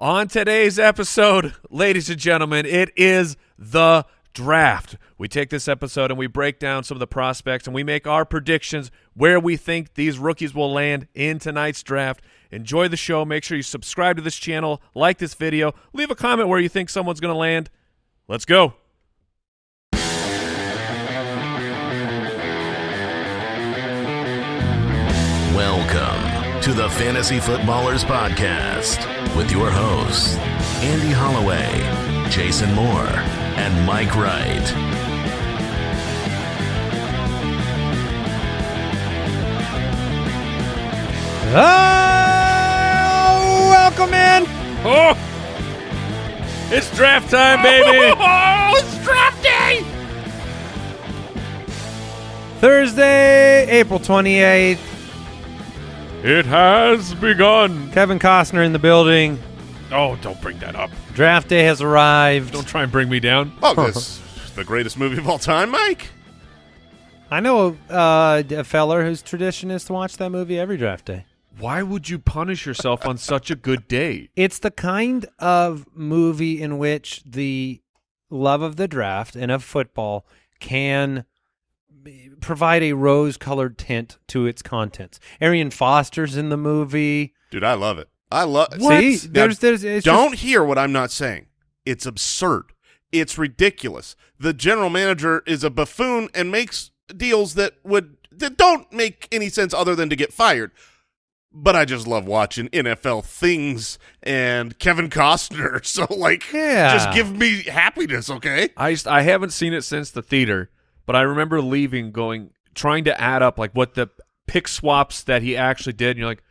On today's episode, ladies and gentlemen, it is the draft. We take this episode and we break down some of the prospects and we make our predictions where we think these rookies will land in tonight's draft. Enjoy the show. Make sure you subscribe to this channel, like this video, leave a comment where you think someone's going to land. Let's go. Welcome to the Fantasy Footballers Podcast with your hosts, Andy Holloway, Jason Moore, and Mike Wright. Oh, welcome in. Oh, it's draft time, baby. Oh, it's draft day. Thursday, April 28th. It has begun. Kevin Costner in the building. Oh, don't bring that up. Draft day has arrived. Don't try and bring me down. Oh, that's the greatest movie of all time, Mike. I know uh, a feller whose tradition is to watch that movie every draft day. Why would you punish yourself on such a good day? It's the kind of movie in which the love of the draft and of football can b- provide a rose-colored tint to its contents. Arian Foster's in the movie. Dude, I love it. I love See, Now, there's, there's, it's don't just- hear what I'm not saying. It's absurd. It's ridiculous. The general manager is a buffoon and makes deals that would that don't make any sense other than to get fired. But I just love watching NFL things and Kevin Costner. So like, Yeah. just give me happiness, okay? I just, I haven't seen it since the theater, but I remember leaving, going trying to add up like what the pick swaps that he actually did, and you're like,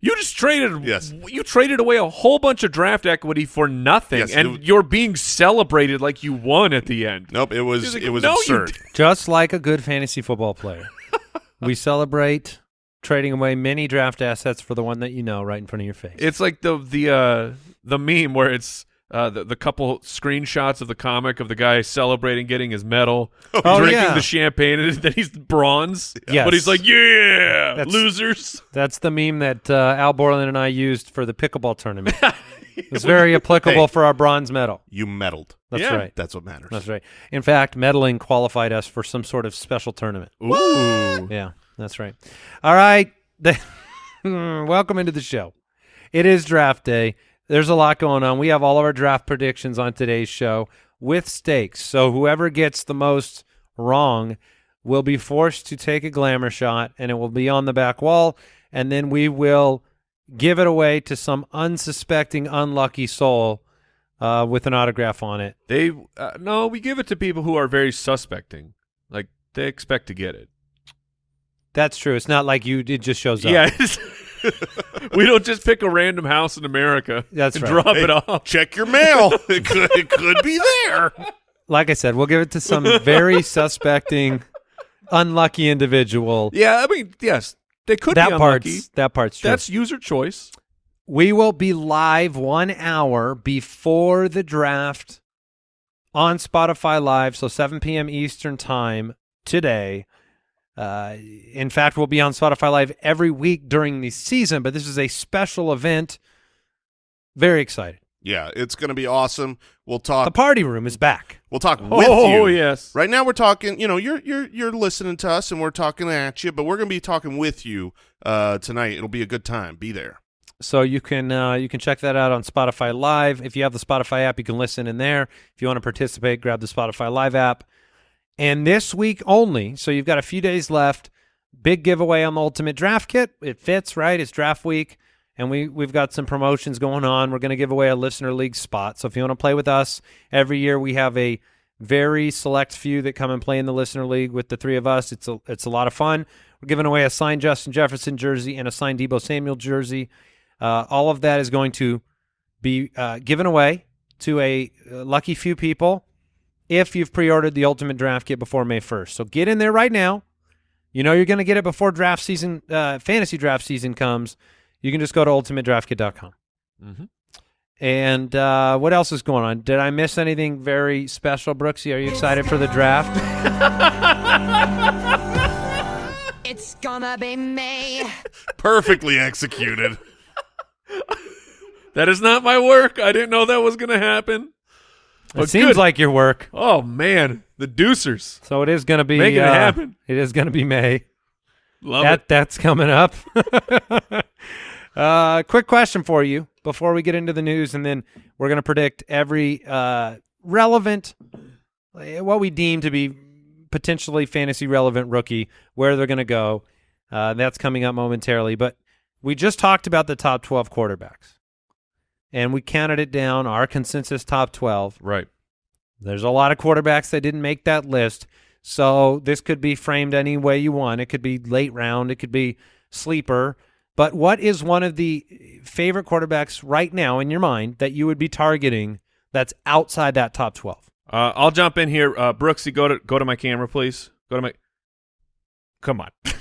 you just traded, Yes. you traded away a whole bunch of draft equity for nothing, Yes, and it- you're being celebrated like you won at the end. Nope, it was like, it was "No, absurd. Just like a good fantasy football player. we celebrate trading away many draft assets for the one that you know right in front of your face. It's like the the uh, the meme where it's. Uh, the, the couple screenshots of the comic of the guy celebrating getting his medal, Oh, drinking yeah. the champagne, and then he's bronze. Yes. But he's like, yeah, That's- losers. That's the meme that uh, Al Borland and I used for the pickleball tournament. it's very applicable Hey. for our bronze medal. You meddled. That's Yeah. right. That's what matters. That's right. In fact, medaling qualified us for some sort of special tournament. Ooh. Yeah, that's right. All right. Welcome into the show. It is draft day. There's a lot going on. We have all of our draft predictions on today's show with stakes. So whoever gets the most wrong will be forced to take a glamour shot and it will be on the back wall and then we will give it away to some unsuspecting unlucky soul uh, with an autograph on it. They uh, no, we give it to people who are very suspecting. Like they expect to get it. That's true. It's not like you it just shows up. Yeah, we don't just pick a random house in America That's and right. drop Hey, it off. Check your mail. it, could, it could be there. like I said, we'll give it to some very suspecting, unlucky individual. Yeah, I mean, yes, they could that be unlucky. part's that part's true. That's user choice. we will be live one hour before the draft on Spotify Live, so 7 p.m. Eastern time today. Uh, in fact, we'll be on Spotify Live every week during the season, but this is a special event. Very excited. Yeah, it's going to be awesome. We'll talk. The party room is back. We'll talk with you. oh yes, Right now we're talking, you know, you're you're you're listening to us and we're talking at you, but we're going to be talking with you uh tonight. It'll be a good time. Be there. So you can uh, you can check that out on Spotify Live. If you have the Spotify app, you can listen in there. If you want to participate, grab the Spotify Live app. And this week only, so you've got a few days left. Big giveaway on the Ultimate Draft Kit. It fits right. It's draft week, and we we've got some promotions going on. We're going to give away a listener league spot. So if you want to play with us every year, we have a very select few that come and play in the listener league with the three of us. It's a it's a lot of fun. We're giving away a signed Justin Jefferson jersey and a signed Deebo Samuel jersey. Uh, all of that is going to be uh, given away to a uh, lucky few people if you've pre-ordered the Ultimate Draft Kit before May 1st. So get in there right now. You know you're going to get it before draft season, uh, fantasy draft season comes. You can just go to ultimatedraftkit.com. Mhm. And uh, what else is going on? Did I miss anything very special, Brooksy? Are you excited for the draft? It's gonna be me. Perfectly executed. That is not my work. I didn't know that was going to It seems good. like your work. Oh man, the Deucers. So it is going to be Making it uh, happen. It is going to be May. Love that it. that's coming up. uh, quick question for you before we get into the news, and then we're going to predict every uh, relevant, eh, what we deem to be potentially fantasy relevant rookie, where they're going to go. Uh, that's coming up momentarily, but we just talked about the top twelve quarterbacks, and we counted it down. Our consensus top twelve. Right. There's a lot of quarterbacks that didn't make that list. So this could be framed any way you want. It could be late round, it could be sleeper. But what is one of the favorite quarterbacks right now in your mind that you would be targeting that's outside that top 12? Uh, I'll jump in here. Uh, Brooksy, go to go to my camera, please. Go to my. Come on,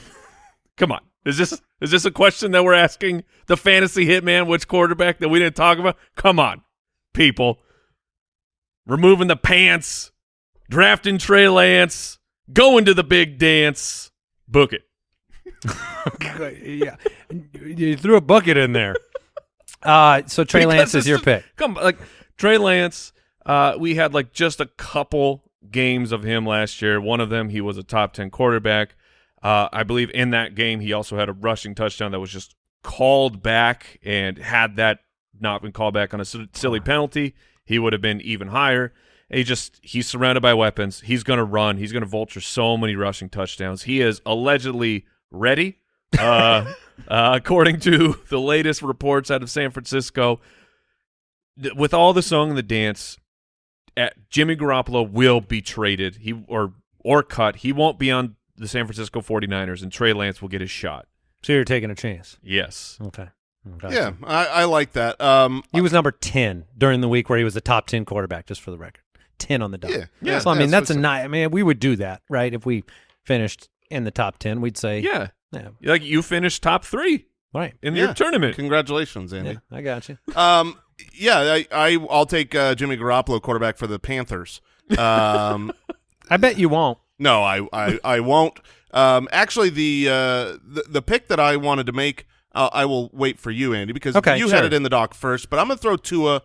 come on. Is this is this a question that we're asking the fantasy hitman? Which quarterback that we didn't talk about? Come on, people. Removing the pants, drafting Trey Lance, going to the big dance. Book it. yeah. You threw a bucket in there. Uh, so Trey Because Lance is your pick. Come like Trey Lance. Uh, we had like just a couple games of him last year. One of them, he was a top ten quarterback. Uh, I believe in that game, he also had a rushing touchdown that was just called back, and had that not been called back on a silly penalty, he would have been even higher. He just he's surrounded by weapons. He's going to run. He's going to vulture so many rushing touchdowns. He is allegedly ready. Uh, uh, according to the latest reports out of San Francisco, with all the song and the dance, uh, Jimmy Garoppolo will be traded. He or or cut. He won't be on the San Francisco 49ers, and Trey Lance will get his shot. So you're taking a chance. Yes. Okay. Okay. Yeah, I, I like that. Um, He was number 10 during the week where he was the top 10 quarterback, just for the record. 10 on the dot. Yeah. Yeah. So, I mean, Yeah, that's a so- nice. I mean, we would do that, right? If we finished in the top 10, we'd say, Yeah. yeah, Like you finished top three right. in Yeah. your tournament. Congratulations, Andy. Yeah, I got you. Um, yeah, I, I I'll take uh, Jimmy Garoppolo, quarterback for the Panthers. Um, I bet you won't. No, I, I, I won't. Um, actually, the, uh, the the pick that I wanted to make, uh, I will wait for you, Andy, because Okay, you sure. had it in the dock first. But I'm gonna throw Tua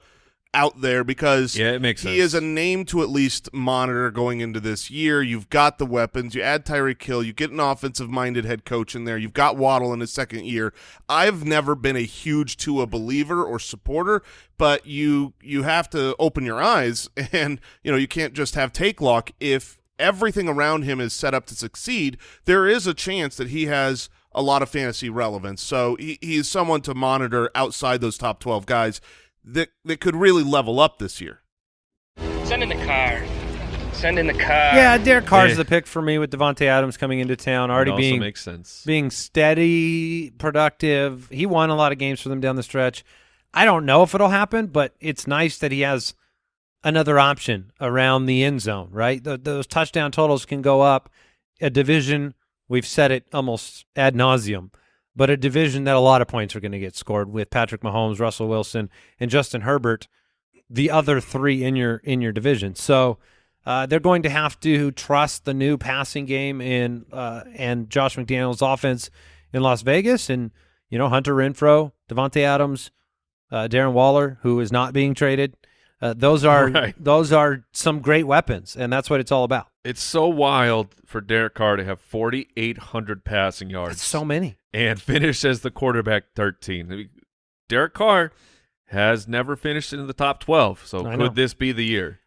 out there because Yeah, it makes he sense. is a name to at least monitor going into this year. You've got the weapons. You add Tyreek Hill. You get an offensive-minded head coach in there. You've got Waddle in his second year. I've never been a huge Tua believer or supporter, but you you have to open your eyes, and you know you can't just have take lock if everything around him is set up to succeed. There is a chance that he has a lot of fantasy relevance. So he, he is someone to monitor outside those top twelve guys that that could really level up this year. Send in the car. Send in the car. Yeah, Derek Carr's Yeah. the pick for me with Davante Adams coming into town, already also being makes sense. being steady, productive. He won a lot of games for them down the stretch. I don't know if it'll happen, but it's nice that he has another option around the end zone, right? Th those touchdown totals can go up. A division, we've said it almost ad nauseum, but a division that a lot of points are going to get scored with Patrick Mahomes, Russell Wilson, and Justin Herbert, the other three in your in your division. So uh, they're going to have to trust the new passing game in uh, and Josh McDaniels' offense in Las Vegas, and you know Hunter Renfrow, Davante Adams, uh, Darren Waller, who is not being traded. Uh, those are Right. those are some great weapons, and that's what it's all about. It's so wild for Derek Carr to have 4,800 passing yards It's so many. and finish as the quarterback 13. Derek Carr has never finished in the top 12, so I could know. this be the year?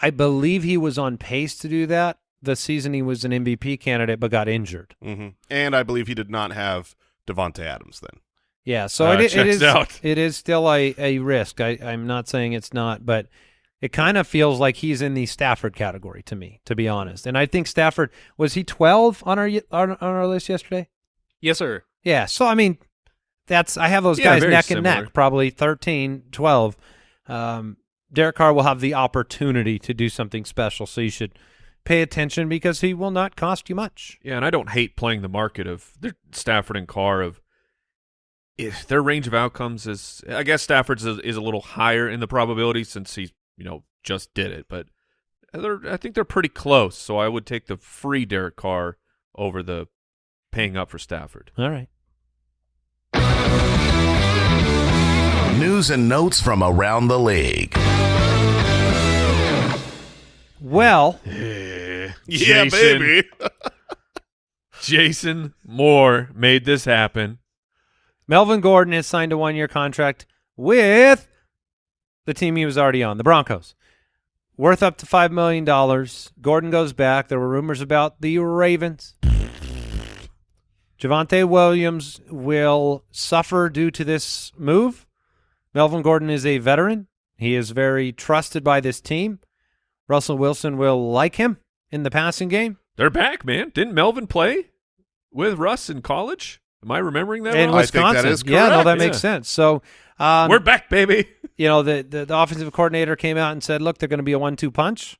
I believe he was on pace to do that the season he was an MVP candidate, but got injured. hmm And I believe he did not have Davante Adams then. Yeah, so Uh, it, it is out. it is still a, a risk. I, I'm not saying it's not, but it kind of feels like he's in the Stafford category to me, to be honest. And I think Stafford was he 12 on our on, on our list yesterday. Yes, sir. Yeah, so I mean, that's I have those Yeah, guys neck and neck, probably 13, 12. Um, Derek Carr will have the opportunity to do something special, so you should pay attention because he will not cost you much. Yeah, and I don't hate playing the market of Stafford and Carr of if their range of outcomes is I guess Stafford's is, is a little higher in the probability since he you know just did it, but they're, I think they're pretty close. So I would take the free Derek Carr over the paying up for Stafford. All right. News and notes from around the league. Well, Yeah, Jason. baby. Jason Moore made this happen. Melvin Gordon has signed a one-year contract with the team he was already on, the Broncos, worth up to five million dollars. Gordon goes back. There were rumors about the Ravens. Javonte Williams will suffer due to this move. Melvin Gordon is a veteran. He is very trusted by this team. Russell Wilson will like him in the passing game. They're back, man. Didn't Melvin play with Russ in college? Am I remembering that? in wrong? I think that Wisconsin. yeah, no, correct, that makes sense. So um, We're back, baby. you know, the, the the offensive coordinator came out and said, "Look, they're going to be a one-two punch."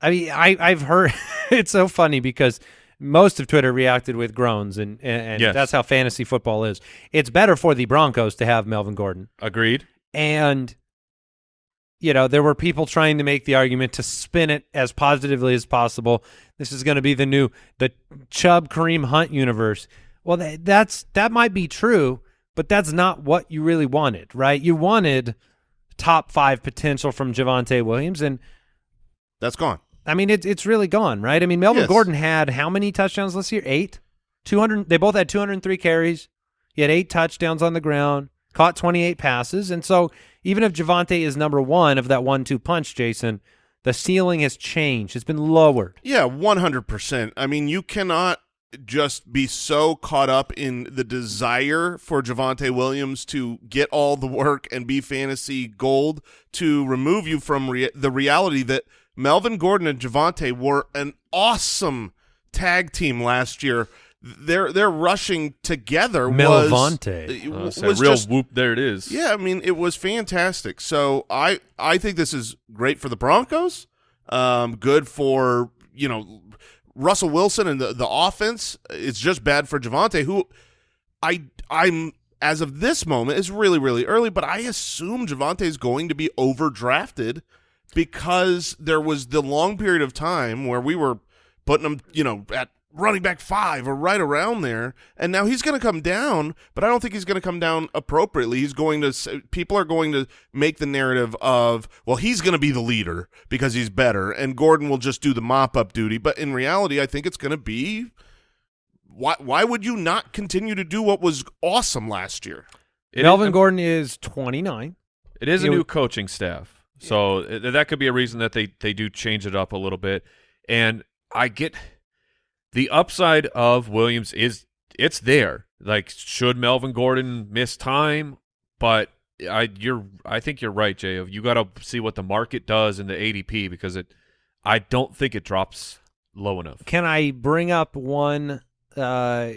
I mean, I I've heard it's so funny because most of Twitter reacted with groans, and and, and Yes. that's how fantasy football is. It's better for the Broncos to have Melvin Gordon, Agreed. and you know there were people trying to make the argument to spin it as positively as possible. This is going to be the new the Chubb Kareem Hunt universe. Well, that, that's that might be true, but that's not what you really wanted, right? You wanted top five potential from Javonte Williams, and That's gone. I mean it's it's really gone, right? I mean Melvin Yes. Gordon had how many touchdowns this year? Eight, two hundred. They both had two hundred and three carries. He had eight touchdowns on the ground, caught twenty eight passes, and so even if Javonte is number one of that one two punch, Jason, the ceiling has changed. It's been lowered. Yeah, 100%. I mean, you cannot just be so caught up in the desire for Javonte Williams to get all the work and be fantasy gold to remove you from rea- the reality that Melvin Gordon and Javonte were an awesome tag team last year. Their their rushing together was Melvante. Uh, was real just whoop. There it is. yeah, I mean, it was fantastic. So I I think this is great for the Broncos. Um, good for you know Russell Wilson and the the offense. It's just bad for Javonte, who I I'm as of this moment is really really early, but I assume Javonte is going to be overdrafted because there was the long period of time where we were putting him, you know, at running back five or right around there, and now he's going to come down, but I don't think he's going to come down appropriately. He's going to people are going to make the narrative of well, he's going to be the leader because he's better, and Gordon will just do the mop up duty. But in reality, I think it's going to be why why would you not continue to do what was awesome last year? It Melvin is, Gordon is twenty nine. It is a You- new coaching staff, so uh, that could be a reason that they they do change it up a little bit. And I get the upside of Williams is it's there. Like, should Melvin Gordon miss time? But I you're I think you're right, Jay. You got to see what the market does in the ADP because it. I don't think it drops low enough. Can I bring up one uh,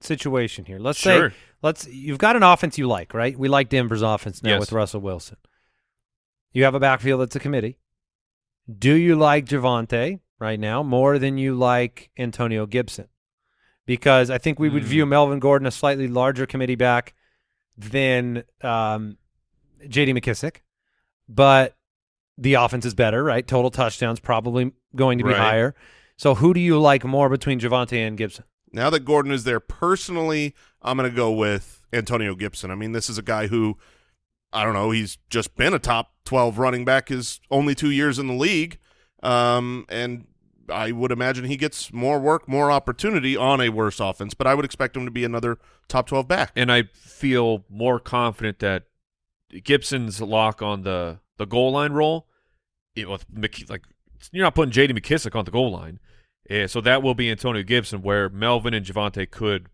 situation here? Let's Sure. say let's you've got an offense you like, right? We like Denver's offense now Yes. with Russell Wilson. You have a backfield that's a committee. Do you like Javonte right now more than you like Antonio Gibson? Because I think we would Hmm. view Melvin Gordon a slightly larger committee back than um, J.D. McKissic, but the offense is better, right? Total touchdowns probably going to be Right. higher. So who do you like more between Javonte and Gibson? Now that Gordon is there, personally, I'm going to go with Antonio Gibson. I mean, this is a guy who, I don't know, he's just been a top 12 running back his only two years in the league. Um, and I would imagine he gets more work, more opportunity on a worse offense, but I would expect him to be another top 12 back. and I feel more confident that Gibson's lock on the the goal line role. It, with Mc, like you're not putting J.D. McKissic on the goal line, Eh, so that will be Antonio Gibson, where Melvin and Javonte could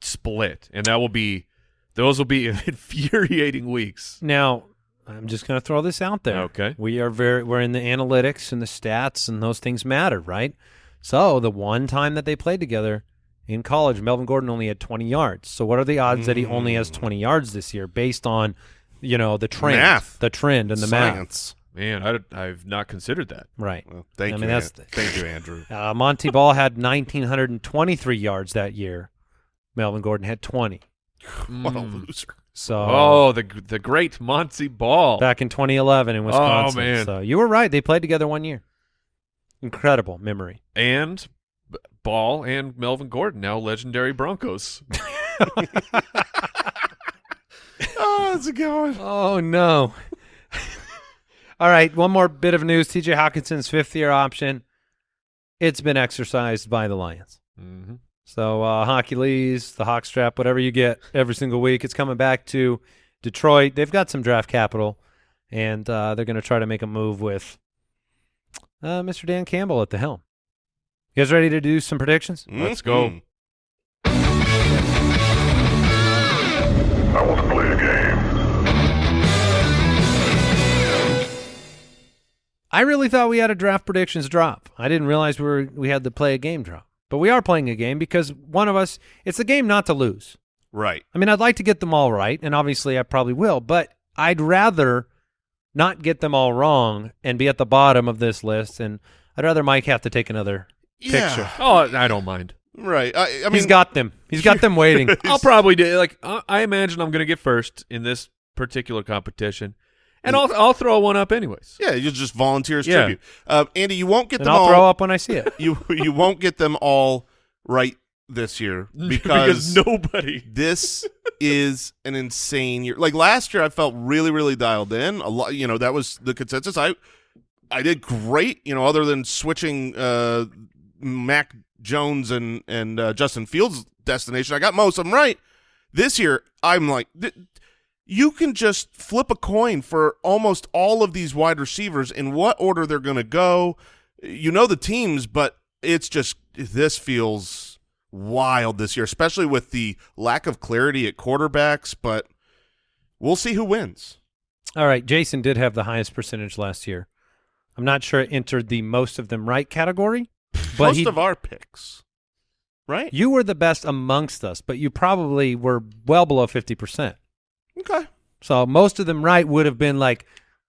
split, and that will be those will be infuriating weeks. Now, I'm just going to throw this out there. Okay. We are very we're in the analytics and the stats and those things matter, right? So, the one time that they played together in college, Melvin Gordon only had 20 yards. So, what are the odds that he only has 20 yards this year based on, you know, the trend, Math. the trend and the math, Man, I, I've not considered that. right? Well, thank I you. mean, that's An- thank you, Andrew. Uh, Montee Ball had 1923 yards that year. Melvin Gordon had 20. what a Mm. loser. So Oh, the the great Montee Ball. back in 2011 in Wisconsin. Oh, man. So you were right. They played together one year. Incredible memory. and Ball and Melvin Gordon, now legendary Broncos. oh, How's it going? Oh no. All right, one more bit of news. TJ Hockenson's fifth year option. It's been exercised by the Lions. Mm-hmm. So uh Hockey Lees, the Hawk strap, whatever you get every single week, it's coming back to Detroit. They've got some draft capital and uh they're gonna try to make a move with uh Mr. Dan Campbell at the helm. You guys ready to do some predictions? Let's go. I want to play a game. I really thought we had a draft predictions drop. I didn't realize we were we had to play a game drop. But we are playing a game because one of us it's a game not to lose. Right. I mean, I'd like to get them all right, and obviously I probably will, but I'd rather not get them all wrong and be at the bottom of this list and I'd rather Mike have to take another Yeah. picture. Oh, I don't mind. Right. I, I mean, He's got them. He's got them waiting. I'll probably do like I I imagine I'm going to get first in this particular competition, and I'll I'll throw one up anyways. yeah, you'll just volunteer as Yeah. tribute. Uh, Andy, you won't get and them I'll all. throw up when I see it. You you won't get them all right this year because, nobody. this is an insane year. Like last year, I felt really really dialed in. A lot, you know, that was the consensus. I I did great. You know, other than switching uh, Mac Jones and and uh, Justin Fields destination, I got most of them right. This year, I'm like. You can just flip a coin for almost all of these wide receivers in what order they're going to go. You know the teams, but it's just this feels wild this year, especially with the lack of clarity at quarterbacks. But we'll see who wins. All right, Jason did have the highest percentage last year. I'm not sure it entered the most of them right category, but Most he, of our picks, right? you were the best amongst us, but you probably were well below 50%. Okay. So most of them right would have been like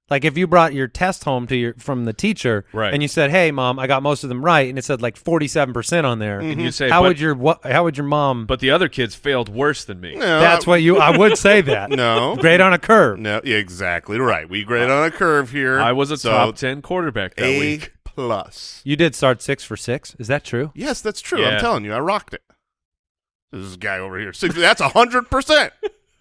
like if you brought your test home to your from the teacher Right. and you said, "Hey mom, I got most of them right." And it said like 47% on there. And you mm-hmm. say, How but, would your what how would your mom but the other kids failed worse than me. No, That's what you I would say that. No. Grade on a curve. No, exactly right. We grade on a curve here. I was a so top ten quarterback that A week. plus. You did start 6 for 6. Is that true? Yes, that's true. Yeah. I'm telling you, I rocked it. This guy over here. Six, that's a hundred percent.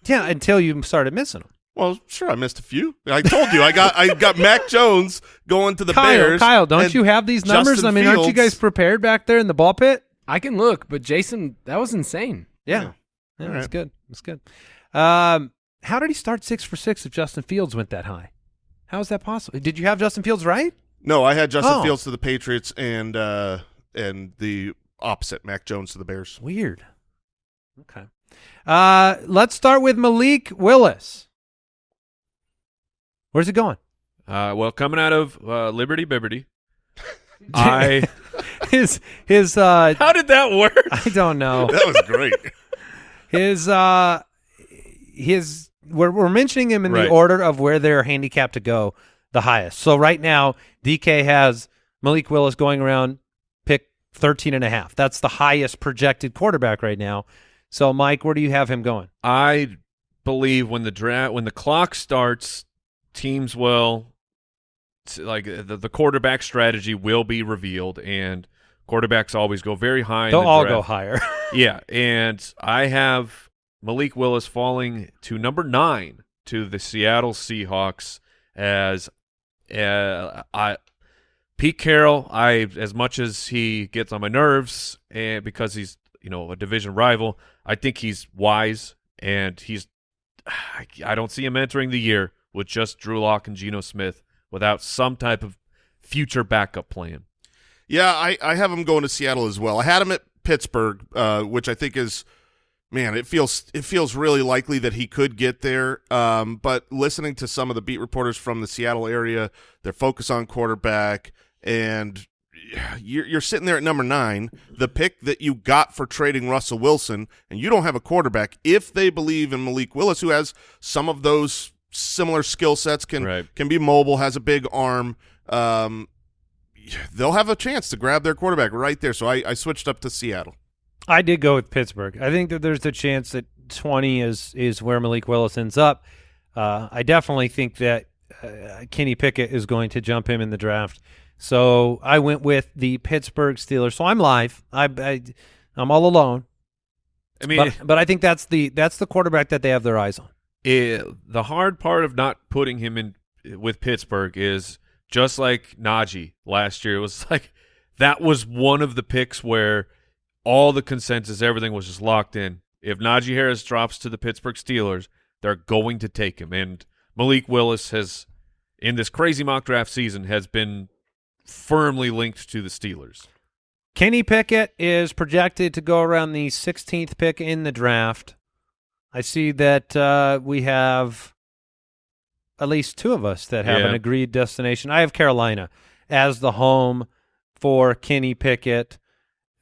Yeah, until you started missing them. Well, sure, I missed a few. I told you, I got I got Mac Jones going to the Kyle, Bears. Kyle, don't you have these numbers? Justin I mean, aren't you guys prepared back there in the ball pit? I can look, but Jason, that was insane. Yeah. Yeah. Yeah, that's right. good. That's good. Um, how did he start 6 for 6 if Justin Fields went that high? How is that possible? Did you have Justin Fields right? No, I had Justin Oh. Fields to the Patriots and uh and the opposite, Mac Jones to the Bears. Weird. Okay. Uh, let's start with Malik Willis. Where's it going? Uh, well, coming out of uh, Liberty Bibberty, I His his uh how did that work? I don't know. That was great. His uh his we're we're mentioning him in Right. the order of where they're handicapped to go the highest. So right now DK has Malik Willis going around pick 13 and a half. That's the highest projected quarterback right now. So Mike, where do you have him going? I believe when the draft when the clock starts, teams will like the, the quarterback strategy will be revealed, and quarterbacks always go very high. They'll the all draft. go higher. Yeah, and I have Malik Willis falling to number nine to the Seattle Seahawks as uh, I Pete Carroll. I as much as he gets on my nerves, and because he's you know a division rival, I think he's wise and he's. I don't see him entering the year with just Drew Lock and Geno Smith without some type of future backup plan. Yeah, I, I have him going to Seattle as well. I had him at Pittsburgh, uh, which I think is man, it feels it feels really likely that he could get there. Um, but listening to some of the beat reporters from the Seattle area, their focus on quarterback, and you're, you're sitting there at number nine, the pick that you got for trading Russell Wilson, and you don't have a quarterback. If they believe in Malik Willis, who has some of those similar skill sets, can Right. can be mobile, has a big arm. Um, they'll have a chance to grab their quarterback right there. So I, I switched up to Seattle. I did go with Pittsburgh. I think that there's a chance that 20 is is where Malik Willis ends up. Uh, I definitely think that uh, Kenny Pickett is going to jump him in the draft. So I went with the Pittsburgh Steelers. So I'm live. I, I I'm all alone. I mean, but, but I think that's the that's the quarterback that they have their eyes on. it, the hard part of not putting him in with Pittsburgh is just like Najee last year. It was like that was one of the picks where all the consensus, everything was just locked in. If Najee Harris drops to the Pittsburgh Steelers, they're going to take him. And Malik Willis has, in this crazy mock draft season, has been firmly linked to the Steelers. Kenny Pickett is projected to go around the 16th pick in the draft. I see that uh, we have at least two of us that have Yeah. an agreed destination. I have Carolina as the home for Kenny Pickett.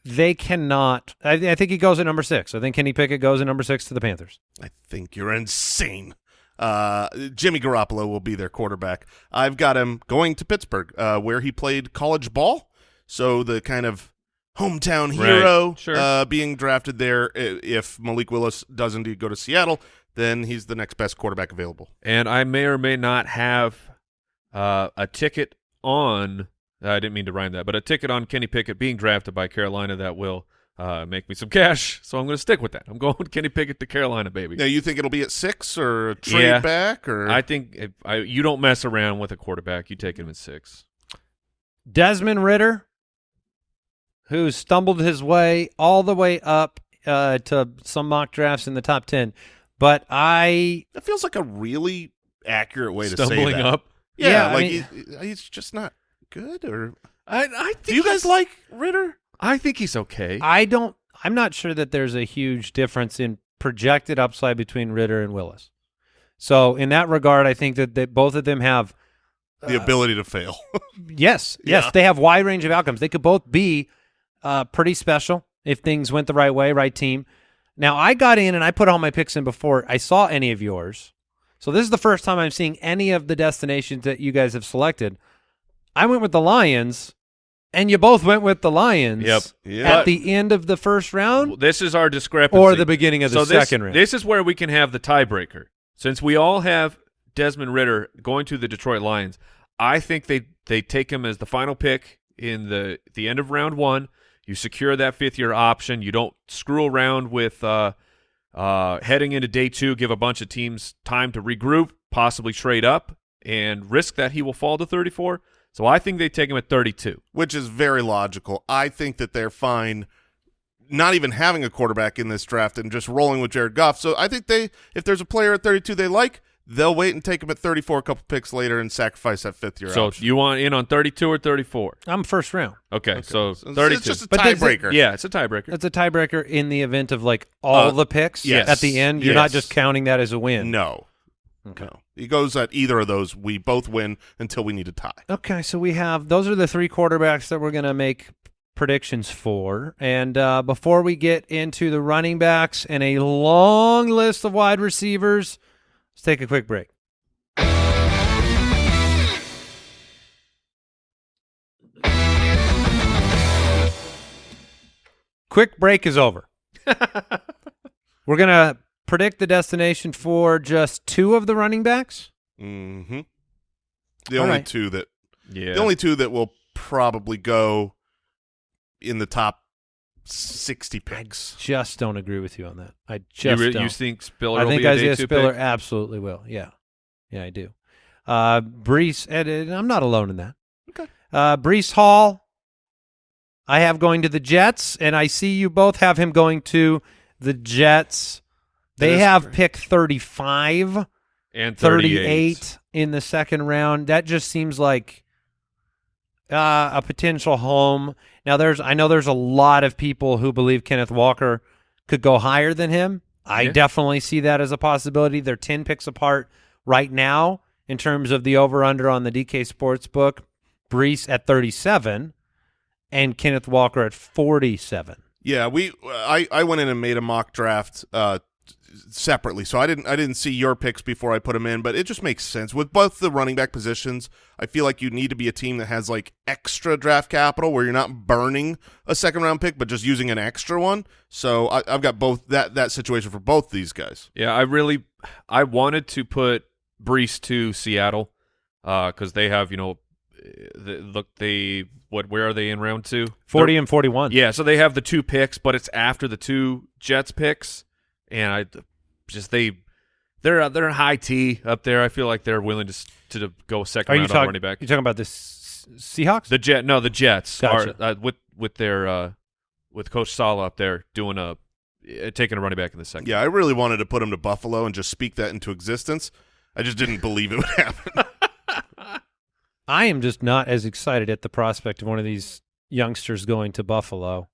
They cannot. I, I think he goes at number six. I think Kenny Pickett goes at number six to the Panthers. I think you're insane. Uh, Jimmy Garoppolo will be their quarterback. I've got him going to Pittsburgh, uh, where he played college ball. So the kind of hometown Right, hero sure. uh, being drafted there. If Malik Willis does indeed go to Seattle, then he's the next best quarterback available. And I may or may not have uh, a ticket on. I didn't mean to rhyme that, but a ticket on Kenny Pickett being drafted by Carolina that will uh, make me some cash. So I'm going to stick with that. I'm going with Kenny Pickett to Carolina, baby. Now, you think it'll be at six or a trade Yeah. back or I think if I, you don't mess around with a quarterback. You take him at six. Desmond Ridder, who stumbled his way all the way up uh, to some mock drafts in the top 10. But I that feels like a really accurate way to say Stumbling that. up. Yeah, Yeah, I like mean- he- he's just not good. Or I, I think do you guys like Ridder? I think he's okay. I don't. I'm not sure that there's a huge difference in projected upside between Ridder and Willis. So in that regard, I think that they, both of them have The ability to fail. yes, yes, Yeah. they have wide range of outcomes. They could both be uh, pretty special if things went the right way, right team. Now I got in and I put all my picks in before I saw any of yours. So this is the first time I'm seeing any of the destinations that you guys have selected. I went with the Lions, and you both went with the Lions. Yep. Yeah. At the end of the first round. this is our discrepancy. Or the beginning of the so this, second round. This is where we can have the tiebreaker. Since we all have Desmond Ridder going to the Detroit Lions, I think they they take him as the final pick in the the end of round one. You secure that fifth year option. You don't screw around with uh, uh, heading into day two. Give a bunch of teams time to regroup, possibly trade up, and risk that he will fall to thirty four. So I think they take him at thirty two. which is very logical. I think that they're fine not even having a quarterback in this draft and just rolling with Jared Goff. So I think they if there's a player at 32 they like, they'll wait and take him at 34 a couple picks later and sacrifice that fifth year So option. you want in on thirty two or thirty four? I'm first round. Okay, so So it's- It's just a But does it- tiebreaker. Yeah, it's a tiebreaker. It's a tiebreaker in the event of like all Uh, the picks yes. at the end. You're not just counting that as a win. No. Okay. No. He goes at either of those. We both win until we need a tie. Okay, so we have those are the three quarterbacks that we're going to make predictions for. And uh, before we get into the running backs and a long list of wide receivers, let's take a quick break. Quick break is over. we're going to predict the destination for just two of the running backs. Mm-hmm. The All only right. two that Yeah. the only two that will probably go in the top 60 picks. Just don't agree with you on that. I you, just re- don't. you think Spiller I will think be a Isaiah day two Spiller pick? absolutely will. Yeah, yeah, I do. Uh, Breece, and, and I'm not alone in that. Okay. Uh, Breece Hall, I have going to the Jets, and I see you both have him going to the Jets. They have correct. pick 35, and 38 38. in the second round. That just seems like uh, a potential home. Now, there's I know there's a lot of people who believe Kenneth Walker could go higher than him. I Yeah. definitely see that as a possibility. They're 10 picks apart right now in terms of the over under on the DK Sports book. Breece at 37 and Kenneth Walker at 47. Yeah, we I I went in and made a mock draft uh separately. So I didn't I didn't see your picks before I put them in, but it just makes sense with both the running back positions. I feel like you need to be a team that has like extra draft capital where you're not burning a second round pick but just using an extra one. So I, I've got both that that situation for both these guys. Yeah, I really, I wanted to put Breece to Seattle uh, because they have, you know, the, look, they what? Where are they in round two? 40 They're- and 41. Yeah, so they have the two picks, but it's after the two Jets picks, and I just they they're uh, they're high T up there. I feel like they're willing to to go second Are you round on talking? running back. You talking about the S- Seahawks? The Jet, no, the Jets Gotcha. are uh, with with their uh, with Coach Saleh up there doing a uh, taking a running back in the second. Yeah, I really wanted to put him to Buffalo and just speak that into existence. I just didn't believe it would happen. I am just not as excited at the prospect of one of these youngsters going to Buffalo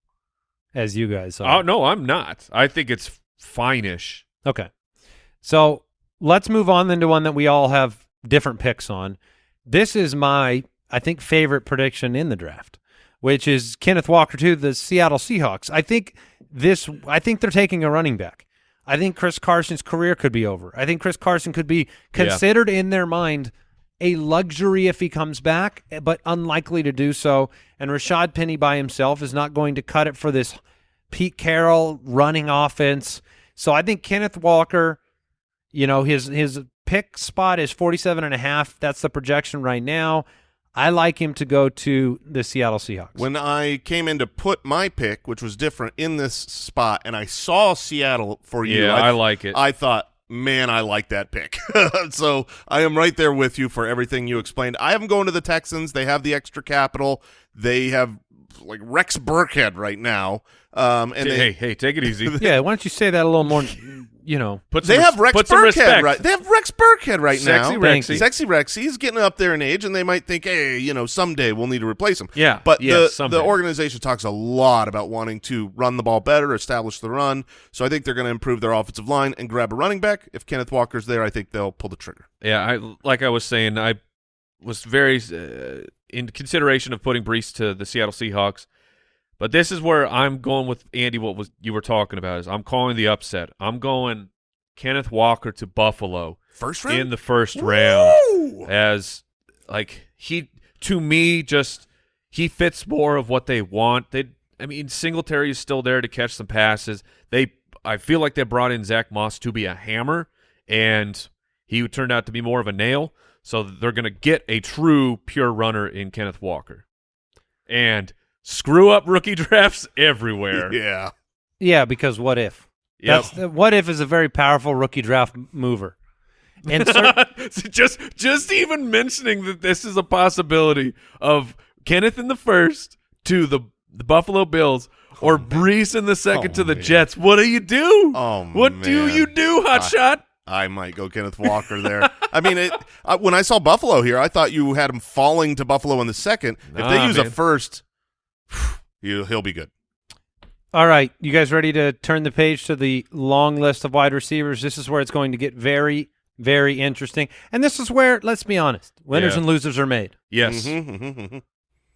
as you guys are. Oh no, I'm not. I think it's fine-ish. Okay. So let's move on then to one that we all have different picks on. This is my, I think, favorite prediction in the draft, which is Kenneth Walker to the Seattle Seahawks. I think this, I think they're taking a running back. I think Chris Carson's career could be over. I think Chris Carson could be Yeah. considered in their mind a luxury if he comes back, but unlikely to do so. And Rashaad Penny by himself is not going to cut it for this Pete Carroll running offense. So I think Kenneth Walker, you know, his his pick spot is 47 and a half. That's the projection right now. I like him to go to the Seattle Seahawks. when I came in to put my pick, which was different in this spot, and I saw Seattle for you, Yeah, I like it. I thought, man, I like that pick. so I am right there with you for everything you explained. I am going to the Texans. They have the extra capital. They have like Rex Burkhead right now. Um, and hey, they, hey, hey, take it easy. yeah, why don't you say that a little more, you know. Put some They have Rex put Burkhead right. They have Rex Burkhead right Sexy now. Thank Rexy. you. Sexy Rex. He's getting up there in age, and they might think, hey, you know, someday we'll need to replace him. Yeah, But yeah, the, someday. the organization talks a lot about wanting to run the ball better, establish the run. So I think they're going to improve their offensive line and grab a running back. If Kenneth Walker's there, I think they'll pull the trigger. Yeah, I like I was saying, I was very uh, in consideration of putting Breece to the Seattle Seahawks, but this is where I'm going with Andy. What was you were talking about is I'm calling the upset. I'm going Kenneth Walker to Buffalo First round? in the first round as like he to me just he fits more of what they want. They I mean Singletary is still there to catch some passes. They I feel like they brought in Zack Moss to be a hammer and he turned out to be more of a nail. So they're going to get a true pure runner in Kenneth Walker. And screw up rookie drafts everywhere. Yeah. Yeah, because what if? Yep. That's what if is a very powerful rookie draft mover. And cer- So just just even mentioning that this is a possibility of Kenneth in the first to the, the Buffalo Bills or Breece in the second Oh, to the man. Jets. What do you do? Oh, what do you do, hot I- might go Kenneth Walker there. I mean, it, uh, when I saw Buffalo here, I thought you had him falling to Buffalo in the second. If they Nah, use a first, he'll, he'll be good. All right, you guys ready to turn the page to the long list of wide receivers? This is where it's going to get very, very interesting. And this is where, let's be honest, winners Yeah. and losers are made. Yes. Mhm, mhm, mhm.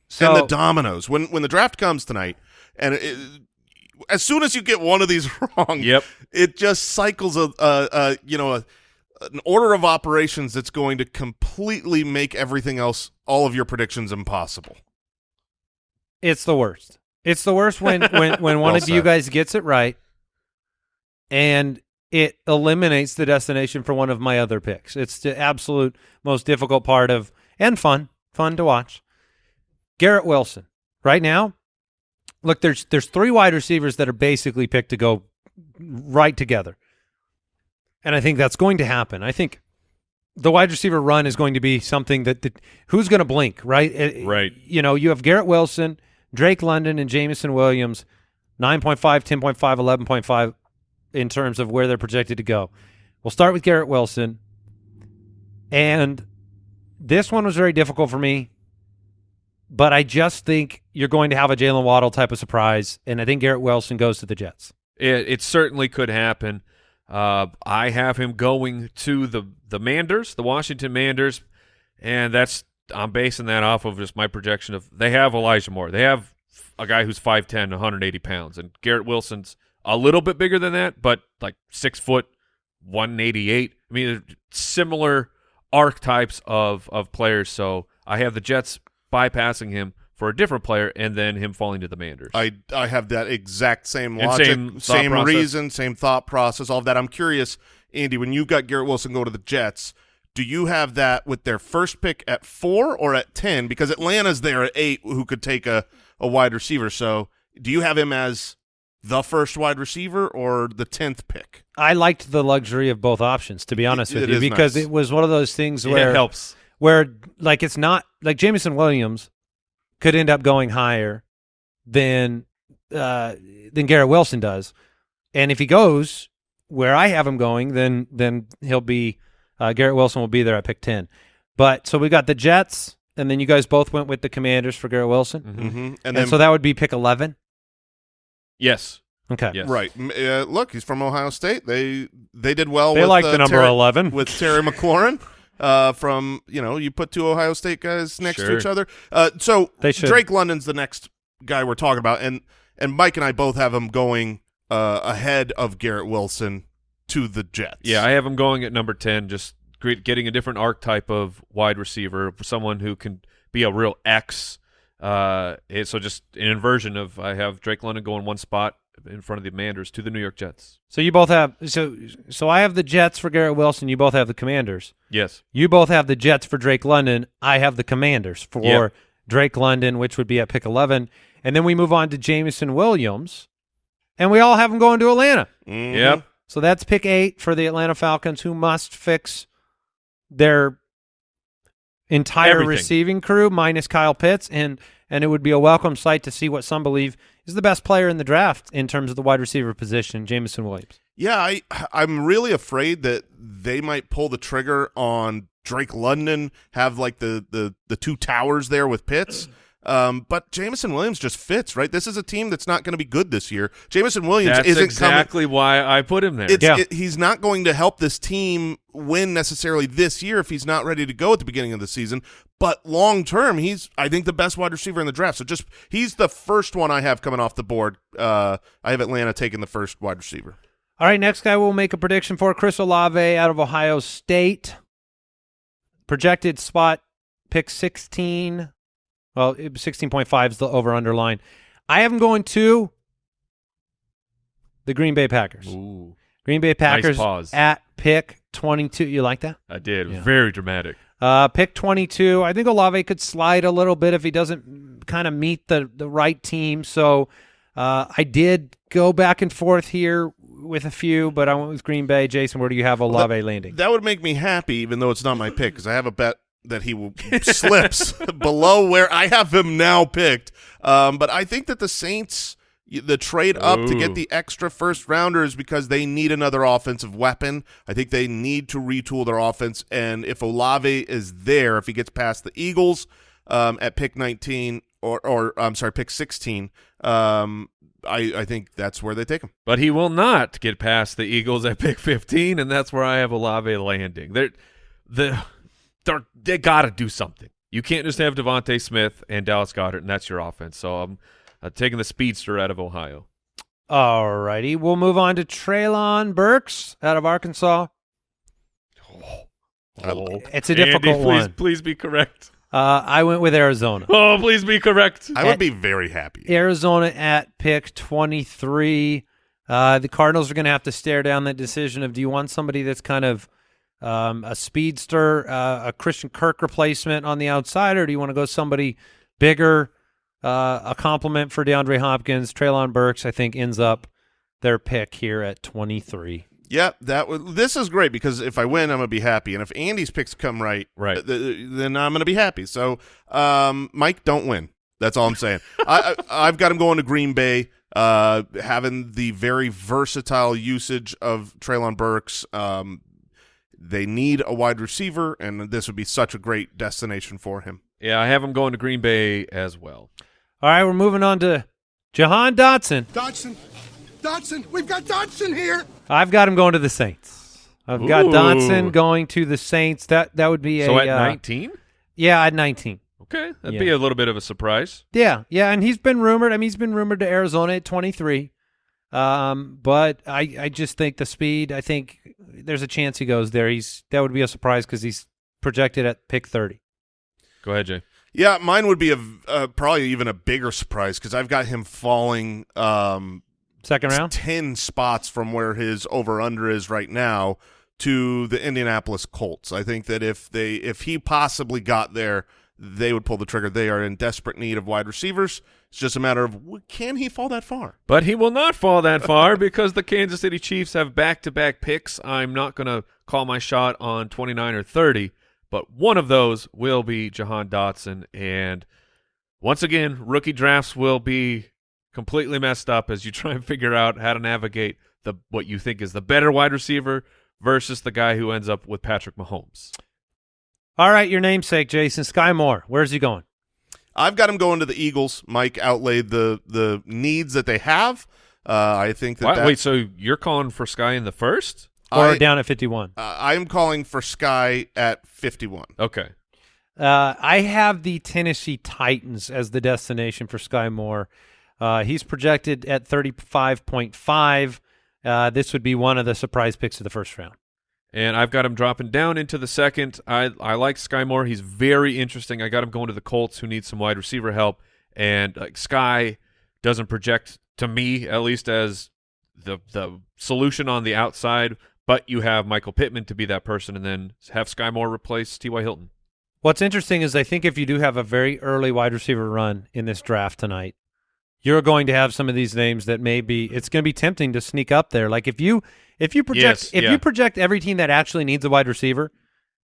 So and the dominoes when when the draft comes tonight, and it, as soon as you get one of these wrong, Yep. it just cycles a, a, a you know a, an order of operations that's going to completely make everything else, all of your predictions, impossible. it's the worst. It's the worst when when when one Well of you guys gets it right, and it eliminates the destination for one of my other picks. It's the absolute most difficult part of and fun, fun to watch. Garrett Wilson, right now, look there's there's three wide receivers that are basically picked to go right together, and I think that's going to happen. I think the wide receiver run is going to be something that, that who's going to blink, right? Uh, right. You know, you have Garrett Wilson, Drake London, and Jameson Williams, 9.5, 10.5, 11.5 in terms of where they're projected to go. We'll start with Garrett Wilson. And this one was very difficult for me, but I just think you're going to have a Jalen Waddle type of surprise, and I think Garrett Wilson goes to the Jets. It, it certainly could happen. Uh, I have him going to the the Manders, the Washington Manders, and that's I'm basing that off of just my projection of they have Elijah Moore. They have a guy who's 5'10", 180 pounds, and Garrett Wilson's a little bit bigger than that, but like six foot, 188. I mean, similar archetypes of of players. So I have the Jets bypassing him for a different player, and then him falling to the Manders. I I have that exact same And logic, same thought process. reason, same thought process, all of that. I'm curious, Andy, when you got Garrett Wilson go to the Jets, do you have that with their first pick at four or at ten? Because Atlanta's there at eight, who could take a, a wide receiver. So do you have him as the first wide receiver or the tenth pick. I liked the luxury of both options, to be honest It- with it you, because nice. it was one of those things where it helps. where like it's not like Jameson Williams could end up going higher than uh, than Garrett Wilson does, and if he goes where I have him going, then then he'll be uh, Garrett Wilson will be there at pick ten. But so we got the Jets, and then you guys both went with the Commanders for Garrett Wilson, Mhm. Mm-hmm. And and, then so that would be pick eleven. Yes. Okay, Yes. right, uh, look, he's from Ohio State. They they did well. they with, like uh, the number Terry- eleven. with Terry McLaurin. Uh, from you know, you put two Ohio State guys next to each other. Uh, so. Drake London's the next guy we're talking about, and and Mike and I both have him going uh, ahead of Garrett Wilson to the Jets. Yeah, I have him going at number 10, just getting a different archetype of wide receiver, someone who can be a real X. Uh, so just an inversion of I have Drake London going one spot in front of the Commanders to the New York Jets. So you both have so so I have the Jets for Garrett Wilson. You both have the Commanders. Yes. You both have the Jets for Drake London. I have the Commanders for Yep. Drake London, which would be at pick 11. And then we move on to Jameson Williams, and we all have him going to Atlanta. Mhm. Yep. So that's pick eight for the Atlanta Falcons, who must fix their entire Everything. receiving crew minus Kyle Pitts, and and it would be a welcome sight to see what some believe is the best player in the draft in terms of the wide receiver position, Jameson Williams. Yeah, I I'm really afraid that they might pull the trigger on Drake London, have like the the the two towers there with Pitts. Um, but Jameson Williams just fits, right? This is a team that's not going to be good this year. Jameson Williams That's isn't exactly why I put him there. It's, Yeah. it, he's not going to help this team win necessarily this year if he's not ready to go at the beginning of the season. But long term, he's I think the best wide receiver in the draft. So just he's the first one I have coming off the board. Uh, I have Atlanta taking the first wide receiver. All right, next guy we'll make a prediction for Chris Olave out of Ohio State. Projected spot pick 16. Well, 16.5 is the over underline. I have him going to the Green Bay Packers. Ooh, Green Bay Packers pause. at pick 22. You like that? I did. Yeah. Very dramatic. Uh, pick 22. I think Olave could slide a little bit if he doesn't kind of meet the, the right team. So uh, I did go back and forth here with a few, but I went with Green Bay. Jason, where do you have Olave landing? That would make me happy, even though it's not my pick, because I have a bet that he slips below where I have him now picked. Um, but I think that the Saints, the trade up to get the extra first rounders because they need another offensive weapon. I think they need to retool their offense. And if Olave is there, if he gets past the Eagles um, at pick 19, or, or I'm sorry, pick 16, um, I, I think that's where they take him. But he will not get past the Eagles at pick 15, and that's where I have Olave landing. They're, the, they're, they got to do something. You can't just have DeVonta Smith and Dallas Goedert, and that's your offense. So I'm uh, taking the speedster out of Ohio. All righty. We'll move on to Treylon Burks out of Arkansas. Oh, It's a Andy, difficult please, one. Please be correct. Uh, I went with Arizona. Oh, please be correct. I would be very happy. Arizona at pick 23. Uh, the Cardinals are going to have to stare down that decision of do you want somebody that's kind of um, a speedster, uh, a Christian Kirk replacement on the outside, or do you want to go somebody bigger, uh, a compliment for DeAndre Hopkins? Treylon Burks, I think, ends up their pick here at 23. Yeah, that would. This is great because if I win, I'm gonna be happy, and if Andy's picks come right, Right. th- th- then I'm gonna be happy. So, um, Mike, don't win. That's all I'm saying. I, I I've got him going to Green Bay, uh, having the very versatile usage of Treylon Burks. Um, they need a wide receiver, and this would be such a great destination for him. Yeah, I have him going to Green Bay as well. All right, we're moving on to Jahan Dotson. Dodson, Dodson, we've got Dodson here. I've got him going to the Saints. I've got Ooh. Dotson going to the Saints. That that would be a So at uh, 19? Yeah, at 19. Okay, that'd Yeah. be a little bit of a surprise. Yeah, yeah, and he's been rumored. I mean, he's been rumored to Arizona at 23. Um, but I, I just think the speed. I think there's a chance he goes there. He's that would be a surprise because he's projected at pick 30. Go ahead, Jay. Yeah, mine would be a uh, probably even a bigger surprise because I've got him falling. Um, Second round. 10 spots from where his over under is right now to the Indianapolis Colts. I think that if they if he possibly got there, they would pull the trigger. They are in desperate need of wide receivers. It's just a matter of can he fall that far? But he will not fall that far because the Kansas City Chiefs have back-to-back picks. I'm not going to call my shot on 29 or 30, but one of those will be Jahan Dotson. And once again, rookie drafts will be completely messed up as you try and figure out how to navigate the what you think is the better wide receiver versus the guy who ends up with Patrick Mahomes. All right, your namesake, Jason Skyy Moore. Where's he going? I've got him going to the Eagles. Mike outlaid the the needs that they have. Uh, I think that, Why- that wait, so you're calling for Skyy in the first? Or I, down at 51? uh, I'm calling for Skyy at 51. Okay. Uh, I have the Tennessee Titans as the destination for Skyy Moore. Uh, he's projected at 35.5. Uh, this would be one of the surprise picks of the first round. And I've got him dropping down into the second. I I like Skyy Moore. He's very interesting. I got him going to the Colts, who need some wide receiver help. And like Skyy doesn't project to me, at least, as the the solution on the outside. But you have Michael Pittman to be that person, and then have Skyy Moore replace T.Y. Hilton. What's interesting is I think if you do have a very early wide receiver run in this draft tonight, you're going to have some of these names that may be it's going to be tempting to sneak up there. Like if you if you project Yes, if yeah. you project every team that actually needs a wide receiver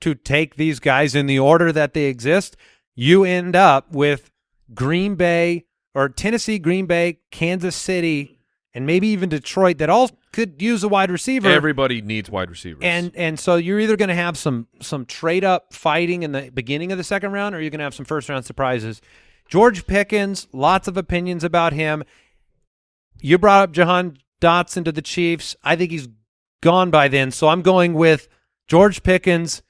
to take these guys in the order that they exist, you end up with Green Bay or Tennessee, Green Bay, Kansas City, and maybe even Detroit that all could use a wide receiver. Everybody needs wide receivers. And and so you're either going to have some some trade up fighting in the beginning of the second round, or you're going to have some first round surprises. George Pickens, lots of opinions about him. You brought up Jahan Dotson to the Chiefs. I think he's gone by then, so I'm going with George Pickens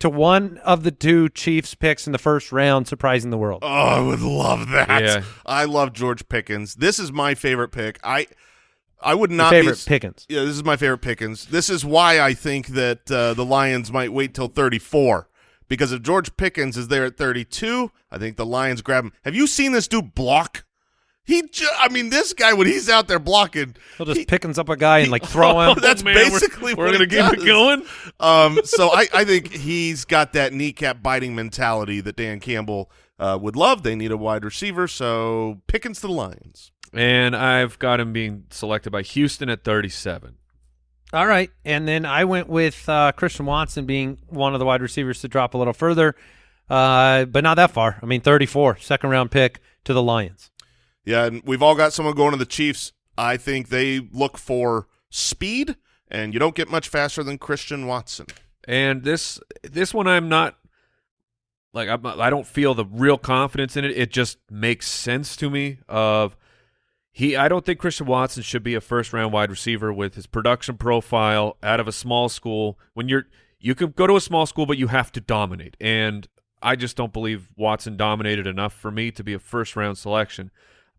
to one of the two Chiefs picks in the first round, surprising the world. Oh, I would love that. Yeah. I love George Pickens. This is my favorite pick. I I would Your not favorite be, Pickens. Yeah, this is my favorite Pickens. This is why I think that uh, the Lions might wait till 34 because if George Pickens is there at 32, I think the Lions grab him. Have you seen this dude block? He, ju- I mean, this guy when he's out there blocking, He'll just he- Pickens up a guy and like throw him. That's man, we're- basically we're, gonna he keep does. it going. Um, so I, I think he's got that kneecap biting mentality that Dan Campbell uh, would love. They need a wide receiver, so Pickens to the Lions. And I've got him being selected by Houston at 37. All right. And then I went with uh, Christian Watson being one of the wide receivers to drop a little further, uh, but not that far. I mean, 34, second round pick to the Lions. Yeah, and we've all got someone going to the Chiefs. I think they look for speed, and you don't get much faster than Christian Watson. And this this one I'm not like I'm, I don't feel the real confidence in it. It just makes sense to me. Of he, I don't think Christian Watson should be a first round wide receiver with his production profile out of a small school. When you're you can go to a small school, but you have to dominate. And I just don't believe Watson dominated enough for me to be a first round selection.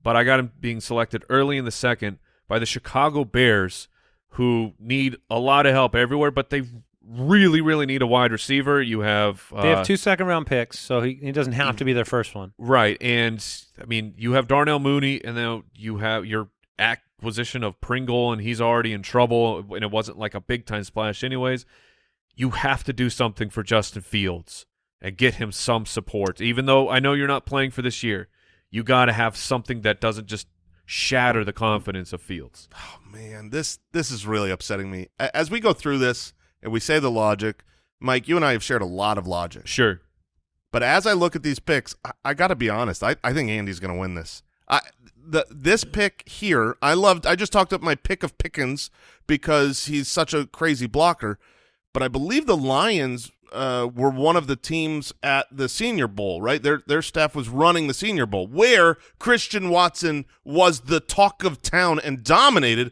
But I got him being selected early in the second by the Chicago Bears, who need a lot of help everywhere, but they really, really need a wide receiver. You have uh, They have two second round picks, so he, he doesn't have to be their first one. Right, and I mean, you have Darnell Mooney, and then you have your acquisition of Pringle, and he's already in trouble, and it wasn't like a big time splash, anyways. You have to do something for Justin Fields and get him some support, even though I know you're not playing for this year. You got to have something that doesn't just shatter the confidence of Fields. Oh man, this this is really upsetting me. As we go through this and we say the logic, Mike, you and I have shared a lot of logic. Sure, But as I look at these picks, I, I got to be honest. I, I think Andy's going to win this. I the this pick here, I loved. I just talked up my pick of Pickens because he's such a crazy blocker. But I believe the Lions uh, were one of the teams at the Senior Bowl, right? Their their staff was running the Senior Bowl, where Christian Watson was the talk of town and dominated.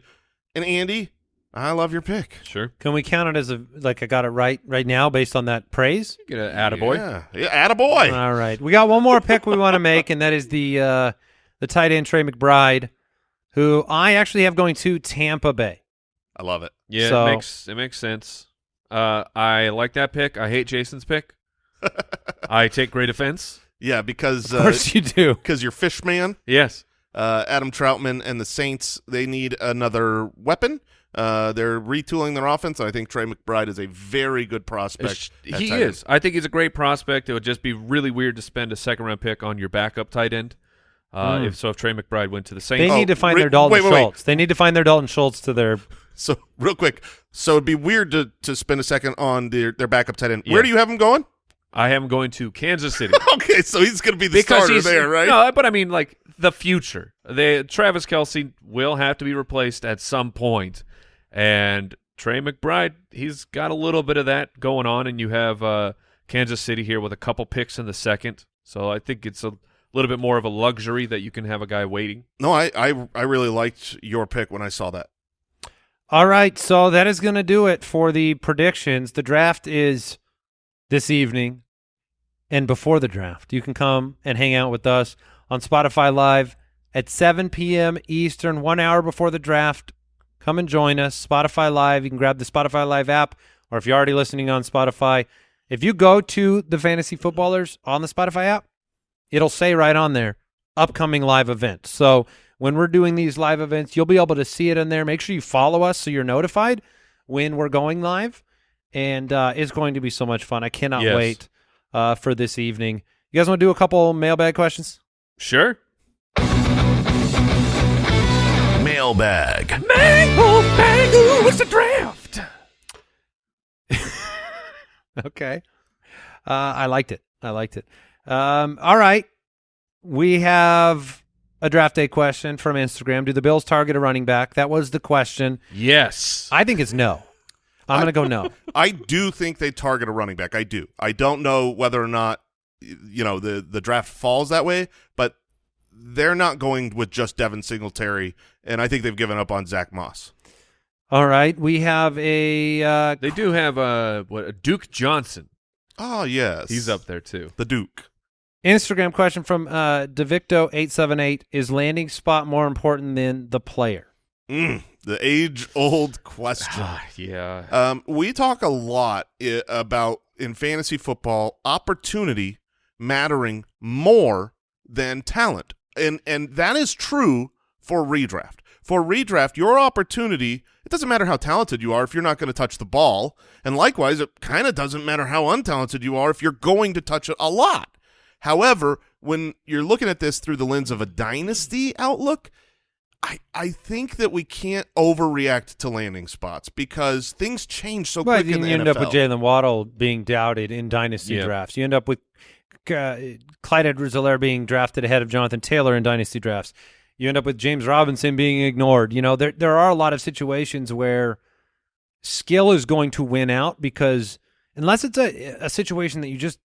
And Andy, I love your pick. sure. Can we count it as a like I got it right right now based on that praise? Get an attaboy. Yeah, yeah attaboy. All right, we got one more pick we want to make, and that is the uh, the tight end Trey McBride, who I actually have going to Tampa Bay. I love it. Yeah, So- it makes it makes sense. Uh, I like that pick. I hate Jason's pick. I take great offense. Yeah, because Of uh, course you do. because you're fish man. Yes. uh, Adam Trautman and the Saints, they need another weapon. Uh, they're retooling their offense, and I think Trey McBride is a very good prospect. He tight end. is. I think he's a great prospect. It would just be really weird to spend a second round pick on your backup tight end. Uh, Mm. If so, if Trey McBride went to the They Saints, Oh, need to find re- their Dalton wait, wait, wait. Schultz. They need to find their Dalton Schultz to their. So real quick, so it'd be weird to to spend a second on their their backup tight end. Where do you have him going? I have him going to Kansas City. Okay, so he's going to be the starter there, right? No, but I mean like the future. They Travis Kelce will have to be replaced at some point, and Trey McBride, he's got a little bit of that going on, and you have uh, Kansas City here with a couple picks in the second. So I think it's a little bit more of a luxury that you can have a guy waiting. No, I, I I really liked your pick when I saw that. All right, so that is going to do it for the predictions. The draft is this evening and before the draft. You can come and hang out with us on Spotify Live at 7 p.m. Eastern, one hour before the draft. Come and join us. Spotify Live. You can grab the Spotify Live app, or if you're already listening on Spotify, if you go to the Fantasy Footballers on the Spotify app, it'll say right on there upcoming live events. So when we're doing these live events, you'll be able to see it in there. Make sure you follow us so you're notified when we're going live. And uh, it's going to be so much fun. I cannot Yes. wait uh, for this evening. You guys want to do a couple mailbag questions? Sure. Mailbag. it's the draft. Okay. Uh, I liked it. I liked it. Um, all right. We have a draft day question from Instagram. Do the Bills target a running back? That was the question. Yes. I think it's no. I'm going to go no. I do think they target a running back. I do. I don't know whether or not you know the the draft falls that way, but they're not going with just Devin Singletary, and I think they've given up on Zack Moss. All right. We have a uh, they do have a what Duke Johnson. Oh yes, He's up there too. The Duke. Instagram question from uh, Devicto878. Is landing spot more important than the player? Mm, the age old question. yeah. Um, we talk a lot i- about in fantasy football opportunity mattering more than talent, and and that is true for redraft. For redraft, your opportunity it doesn't matter how talented you are if you're not going to touch the ball, and likewise, it kind of doesn't matter how untalented you are if you're going to touch it a lot. However, when you're looking at this through the lens of a dynasty outlook, I, I think that we can't overreact to landing spots because things change so Well, quick you in the end NFL. up with Jaylen Waddle being doubted in dynasty drafts. You end up with uh, Clyde Edwards-Helaire being drafted ahead of Jonathan Taylor in dynasty drafts. You end up with James Robinson being ignored. You know, there there are a lot of situations where skill is going to win out because unless it's a a situation that you just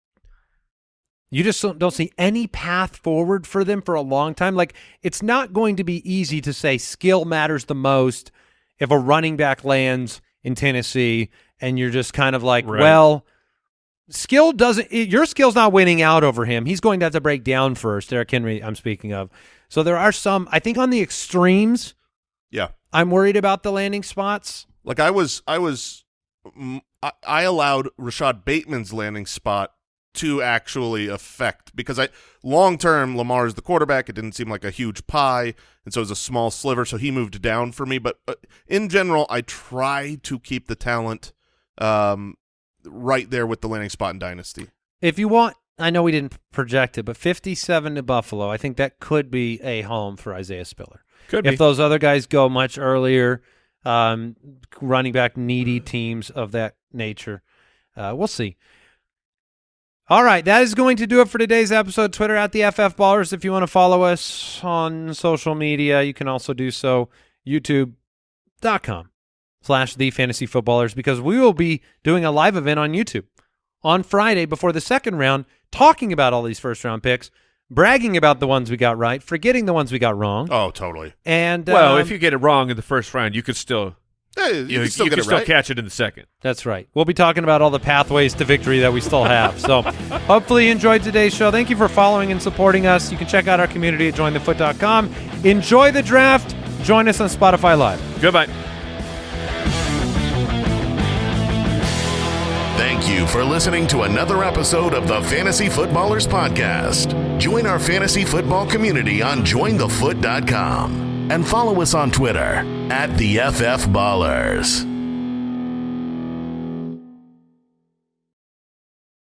you just don't, don't see any path forward for them for a long time. Like it's not going to be easy to say skill matters the most if a running back lands in Tennessee and you're just kind of like, Right. well, skill doesn't your skill's not winning out over him. He's going to have to break down first. Derrick Henry, I'm speaking of. So there are some. I think on the extremes, Yeah. I'm worried about the landing spots. Like I was, I was, I, I allowed Rashod Bateman's landing spot to actually affect because I long term Lamar is the quarterback. It didn't seem like a huge pie, and so it was a small sliver. So he moved down for me. But uh, in general, I try to keep the talent um, right there with the landing spot in Dynasty. If you want, I know we didn't project it, but 57 to Buffalo, I think that could be a home for Isaiah Spiller. Could if be. those other guys go much earlier, um, running back needy teams of that nature, uh, we'll see. All right, that is going to do it for today's episode. Twitter at the FF Ballers. If you want to follow us on social media, you can also do so. YouTube.com slash the fantasy footballers because we will be doing a live event on YouTube on Friday before the second round, talking about all these first round picks, bragging about the ones we got right, forgetting the ones we got wrong. Oh, totally. And well, um, if you get it wrong in the first round, you could still Yeah, you, you, can still you get can it still right. catch it in the second. That's right. We'll be talking about all the pathways to victory that we still have. So hopefully you enjoyed today's show. Thank you for following and supporting us. You can check out our community at jointhefoot.com. Enjoy the draft. Join us on Spotify Live. Goodbye. Thank you for listening to another episode of the Fantasy Footballers Podcast. Join our fantasy football community on jointhefoot.com. and follow us on Twitter at the FF Ballers.